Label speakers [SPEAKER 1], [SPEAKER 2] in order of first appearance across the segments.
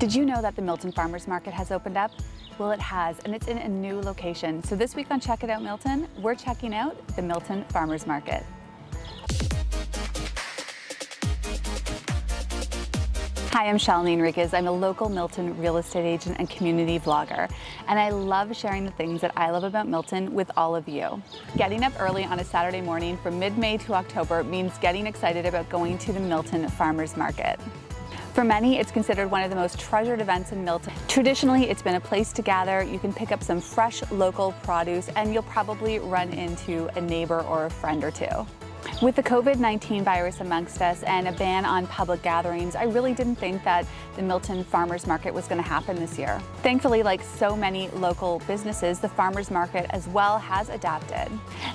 [SPEAKER 1] Did you know that the Milton Farmers Market has opened up? Well, it has, and it's in a new location. So this week on Check It Out Milton, we're checking out the Milton Farmers Market. Hi, I'm Shalini Enriquez. I'm a local Milton real estate agent and community vlogger, and I love sharing the things that I love about Milton with all of you. Getting up early on a Saturday morning from mid-May to October means getting excited about going to the Milton Farmers Market. For many, it's considered one of the most treasured events in Milton. Traditionally, it's been a place to gather. You can pick up some fresh local produce and you'll probably run into a neighbor or a friend or two. With the COVID-19 virus amongst us and a ban on public gatherings, I really didn't think that the Milton Farmers Market was going to happen this year. Thankfully, like so many local businesses, the farmers market as well has adapted.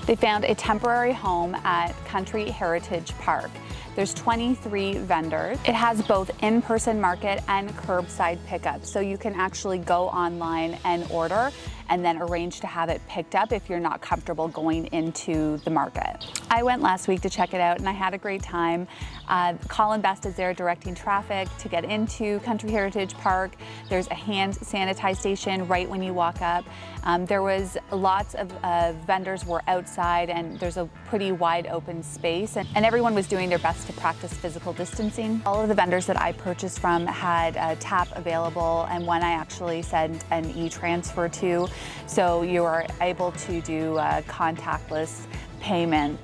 [SPEAKER 1] They found a temporary home at Country Heritage Park. There's 23 vendors. It has both in-person market and curbside pickup, so you can actually go online and order and then arrange to have it picked up if you're not comfortable going into the market. I went last week to check it out and I had a great time. Uh, Colin Best is there directing traffic to get into Country Heritage Park. There's a hand sanitize station right when you walk up. Um, there was lots of uh, vendors were outside and there's a pretty wide open space and, and everyone was doing their best to practice physical distancing. All of the vendors that I purchased from had a tap available and one I actually sent an e-transfer to. So you are able to do contactless payment.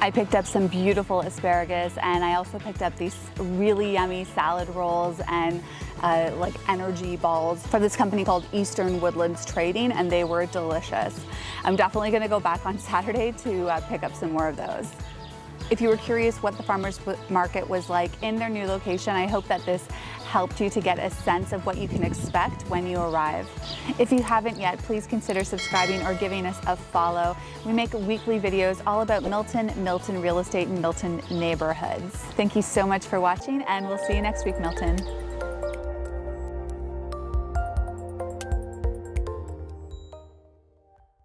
[SPEAKER 1] I picked up some beautiful asparagus and I also picked up these really yummy salad rolls and uh, like energy balls from this company called Eastern Woodlands Trading and they were delicious. I'm definitely gonna go back on Saturday to uh, pick up some more of those. If you were curious what the farmers market was like in their new location, I hope that this helped you to get a sense of what you can expect when you arrive. If you haven't yet, please consider subscribing or giving us a follow. We make weekly videos all about Milton, Milton real estate, and Milton neighborhoods. Thank you so much for watching and we'll see you next week, Milton.